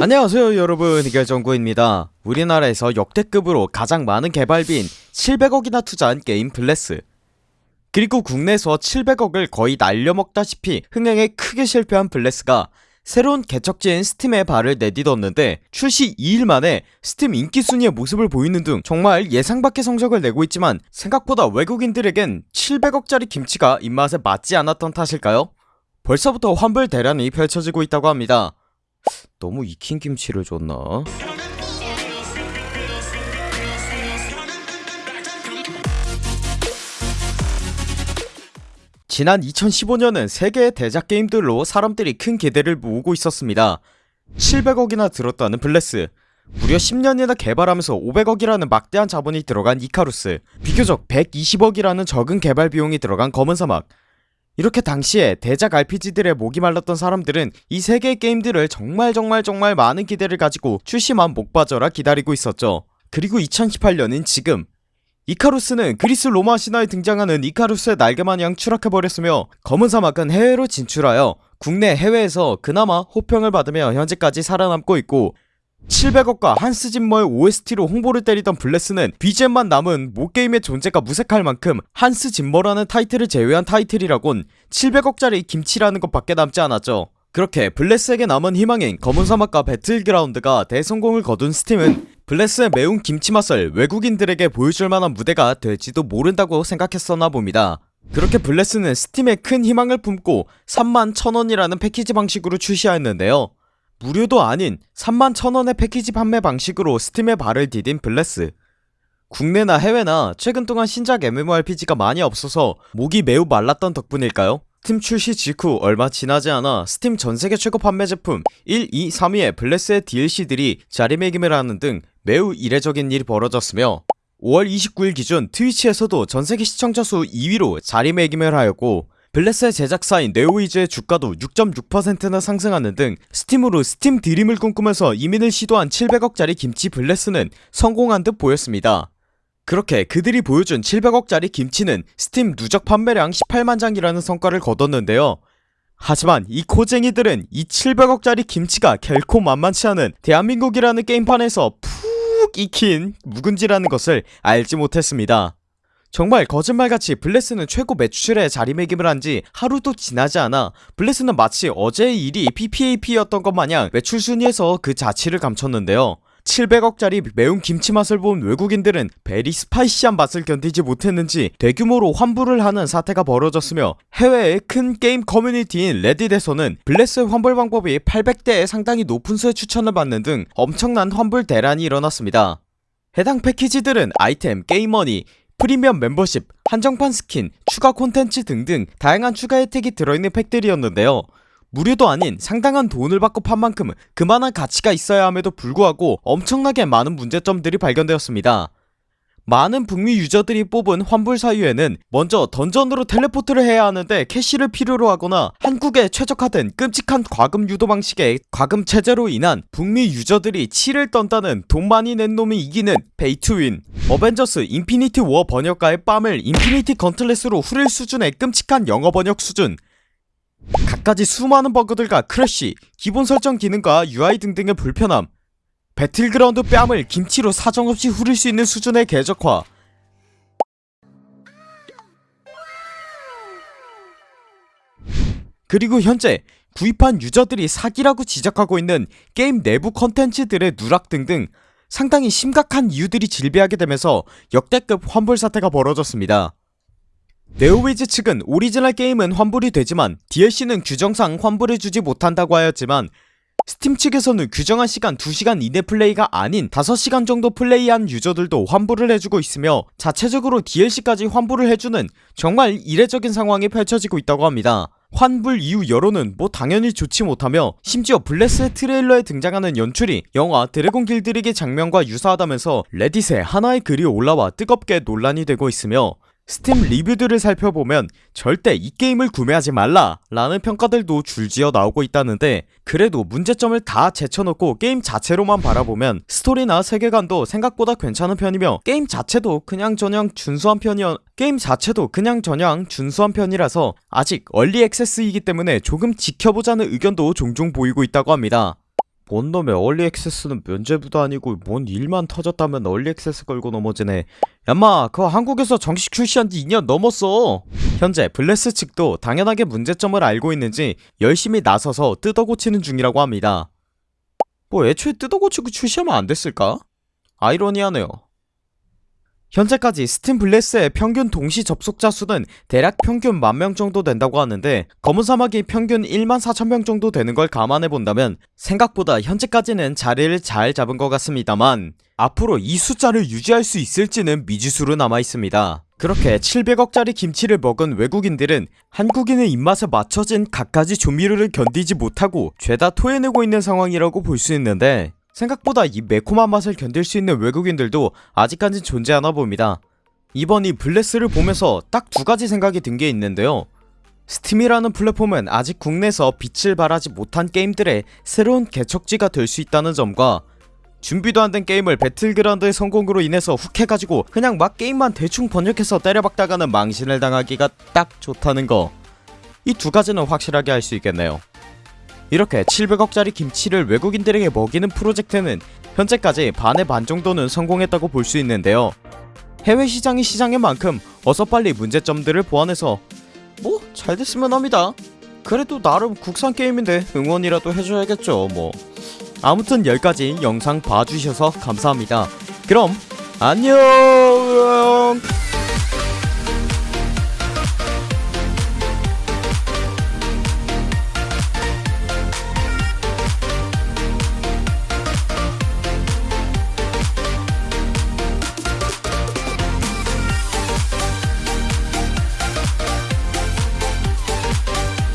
안녕하세요 여러분. 이결정구입니다. 우리나라에서 역대급으로 가장 많은 개발비인 700억이나 투자한 게임 블레스. 그리고 국내에서 700억을 거의 날려먹다시피 흥행에 크게 실패한 블레스가 새로운 개척지인 스팀에 발을 내딛었는데 출시 2일 만에 스팀 인기순위의 모습을 보이는 등 정말 예상밖의 성적을 내고 있지만 생각보다 외국인들에겐 700억짜리 김치가 입맛에 맞지 않았던 탓일까요? 벌써부터 환불 대란이 펼쳐지고 있다고 합니다 너무 익힌 김치를 줬나? 지난 2015년은 세계의 대작 게임들로 사람들이 큰 기대를 모으고 있었습니다. 700억이나 들었다는 블레스. 무려 10년이나 개발하면서 500억이라는 막대한 자본이 들어간 이카루스. 비교적 120억이라는 적은 개발 비용이 들어간 검은사막 이렇게 당시에 대작 RPG들의 목이 말랐던 사람들은 이 세 개의 게임들을 정말 정말 정말 많은 기대를 가지고 출시만 목 빠져라 기다리고 있었죠. 그리고 2018년인 지금 이카루스는 그리스 로마 신화에 등장하는 이카루스의 날개마냥 추락해버렸으며 검은 사막은 해외로 진출하여 국내 해외에서 그나마 호평을 받으며 현재까지 살아남고 있고 700억과 한스 짐머의 OST로 홍보를 때리던 블레스는 BGM만 남은 모게임의 존재가 무색할 만큼 한스 짐머라는 타이틀을 제외한 타이틀이라곤 700억짜리 김치라는 것밖에 남지 않았죠. 그렇게 블레스에게 남은 희망인 검은사막과 배틀그라운드가 대성공을 거둔 스팀은 블레스의 매운 김치맛을 외국인들에게 보여줄 만한 무대가 될지도 모른다고 생각했었나 봅니다. 그렇게 블레스는 스팀에 큰 희망을 품고 3만 1000원이라는 패키지 방식으로 출시하였는데요 무료도 아닌 3만 1000원의 패키지 판매 방식으로 스팀에 발을 디딘 블레스 국내나 해외나 최근 동안 신작 MMORPG가 많이 없어서 목이 매우 말랐던 덕분일까요? 스팀 출시 직후 얼마 지나지 않아 스팀 전세계 최고 판매 제품 1, 2, 3위의 블레스의 DLC들이 자리매김을 하는 등 매우 이례적인 일이 벌어졌으며 5월 29일 기준 트위치에서도 전세계 시청자 수 2위로 자리매김을 하였고 블레스의 제작사인 네오위즈의 주가도 6.6%나 상승하는 등 스팀으로 스팀 dream을 꿈꾸면서 이민을 시도한 700억짜리 김치 블레스는 성공한 듯 보였습니다. 그렇게 그들이 보여준 700억짜리 김치는 스팀 누적 판매량 18만장이라는 성과를 거뒀는데요. 하지만 이 코쟁이들은 이 700억짜리 김치가 결코 만만치 않은 대한민국이라는 게임판에서 푹 익힌 묵은지라는 것을 알지 못했습니다 정말 거짓말같이 블레스는 최고 매출에 자리매김을 한 지 하루도 지나지 않아 블레스는 마치 어제의 일이 PPAP였던 것 마냥 매출 순위에서 그 자취를 감췄는데요. 700억짜리 매운 김치 맛을 본 외국인들은 very spicy한 맛을 견디지 못했는지 대규모로 환불을 하는 사태가 벌어졌으며 해외의 큰 게임 커뮤니티인 레딧에서는 블레스의 환불 방법이 800대에 상당히 높은 수의 추천을 받는 등 엄청난 환불 대란이 일어났습니다. 해당 패키지들은 아이템, 게임머니, 프리미엄 멤버십, 한정판 스킨, 추가 콘텐츠 등등 다양한 추가 혜택이 들어있는 팩들이었는데요. 무료도 아닌 상당한 돈을 받고 판 만큼 그만한 가치가 있어야 함에도 불구하고 엄청나게 많은 문제점들이 발견되었습니다 많은 북미 유저들이 뽑은 환불 사유에는 먼저 던전으로 teleport를 해야 하는데 캐시를 필요로 하거나 한국에 최적화된 끔찍한 과금 유도 방식의 과금 체제로 인한 북미 유저들이 치를 떤다는 돈 많이 낸 놈이 이기는 pay to win. 어벤져스 인피니티 워 번역가의 뺨을 인피니티 건틀렛으로 후릴 수준의 끔찍한 영어 번역 수준. 갖가지 수많은 버그들과 crash, 기본 설정 기능과 UI 등등의 불편함 배틀그라운드 뺨을 김치로 사정없이 후릴 수 있는 수준의 개적화. 그리고 현재 구입한 유저들이 사기라고 지적하고 있는 게임 내부 컨텐츠들의 누락 등등 상당히 심각한 이유들이 즐비하게 되면서 역대급 환불 사태가 벌어졌습니다. 네오위즈 측은 오리지널 게임은 환불이 되지만 DLC는 규정상 환불해주지 못한다고 하였지만 스팀 측에서는 규정한 시간 2시간 이내 플레이가 아닌 5시간 정도 플레이한 유저들도 환불을 해주고 있으며 자체적으로 DLC까지 환불을 해주는 정말 이례적인 상황이 펼쳐지고 있다고 합니다. 환불 이후 여론은 뭐 당연히 좋지 못하며 심지어 블레스의 트레일러에 등장하는 연출이 영화 드래곤 길들이기 장면과 유사하다면서 레딧에 하나의 글이 올라와 뜨겁게 논란이 되고 있으며 스팀 리뷰들을 살펴보면 절대 이 게임을 구매하지 말라 라는 평가들도 줄지어 나오고 있다는데 그래도 문제점을 다 제쳐놓고 게임 자체로만 바라보면 스토리나 세계관도 생각보다 괜찮은 편이며 게임 자체도 그냥 저냥 준수한 편이어 게임 자체도 그냥 저냥 준수한 편이라서 아직 early access이기 때문에 조금 지켜보자는 의견도 종종 보이고 있다고 합니다 뭔 놈의 early access는 면제부도 아니고 뭔 일만 터졌다면 early access 걸고 넘어지네. 얌마 그거 한국에서 정식 출시한 지 2년 넘었어. 현재 블레스 측도 당연하게 문제점을 알고 있는지 열심히 나서서 뜯어고치는 중이라고 합니다. 뭐 애초에 뜯어고치고 출시하면 안 됐을까? 아이러니하네요 현재까지 스팀 블레스의 평균 동시 접속자 수는 대략 평균 만명 정도 된다고 하는데 검은 사막이 평균 1만 4천 명 정도 되는 걸 감안해 본다면 생각보다 현재까지는 자리를 잘 잡은 것 같습니다만 앞으로 이 숫자를 유지할 수 있을지는 미지수로 남아 있습니다. 그렇게 700억짜리 김치를 먹은 외국인들은 한국인의 입맛에 맞춰진 갖가지 조미료를 견디지 못하고 죄다 토해내고 있는 상황이라고 볼 수 있는데 생각보다 이 매콤한 맛을 견딜 수 있는 외국인들도 아직까진 존재하나 봅니다. 이번 이 블레스를 보면서 딱 두 가지 생각이 든 게 있는데요. 스팀이라는 플랫폼은 아직 국내에서 빛을 발하지 못한 게임들의 새로운 개척지가 될 수 있다는 점과 준비도 안 된 게임을 배틀그라운드의 성공으로 인해서 훅 해가지고 그냥 막 게임만 대충 번역해서 때려박다가는 망신을 당하기가 딱 좋다는 거. 이 두 가지는 확실하게 알수 있겠네요. 이렇게 700억짜리 김치를 외국인들에게 먹이는 프로젝트는 현재까지 반의 반 정도는 성공했다고 볼 수 있는데요. 해외 시장이 시장인 만큼 어서 빨리 문제점들을 보완해서 뭐 잘 됐으면 합니다. 그래도 나름 국산 게임인데 응원이라도 해줘야겠죠 뭐. 아무튼 여기까지 영상 봐주셔서 감사합니다. 그럼 안녕.